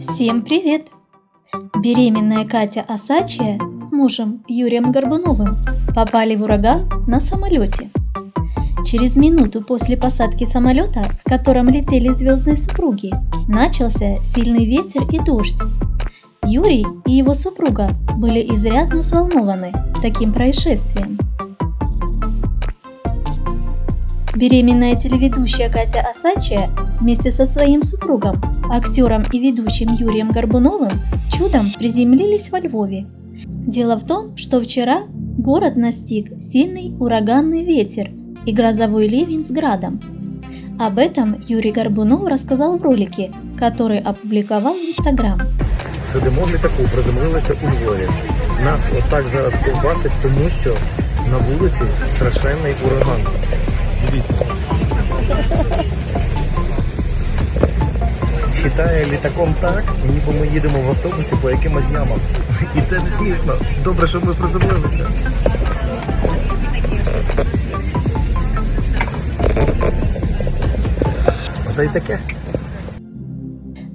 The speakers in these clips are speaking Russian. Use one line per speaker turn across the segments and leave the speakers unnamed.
Всем привет! Беременная Катя Осачия с мужем Юрием Горбуновым попали в ураган на самолете. Через минуту после посадки самолета, в котором летели звездные супруги, начался сильный ветер и дождь. Юрий и его супруга были изрядно взволнованы таким происшествием. Беременная телеведущая Катя Осачия вместе со своим супругом, актером и ведущим Юрием Горбуновым, чудом приземлились во Львове. Дело в том, что вчера город настиг сильный ураганный ветер и грозовой ливень с градом. Об этом Юрий Горбунов рассказал в ролике, который опубликовал в Инстаграм.
Сидимо в літаку, приземлилися у Львові. Нас отак зараз ковбасить, тому що на вулиці страшенний ураган. Дивіться. Хитає літаком так, ніби ми їдемо в автобусі по якимось ямам. І це не смішно. Добре, що ми приземлилися. Та й таке.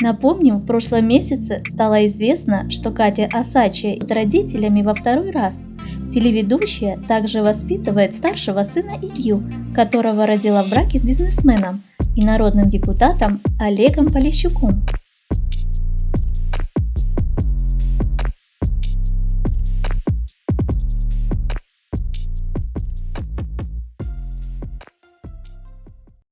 Напомним, в прошлом месяце стало известно, что Катя Осачия с родителями во второй раз. Телеведущая также воспитывает старшего сына Илью, которого родила в браке с бизнесменом и народным депутатом Олегом Полищуком.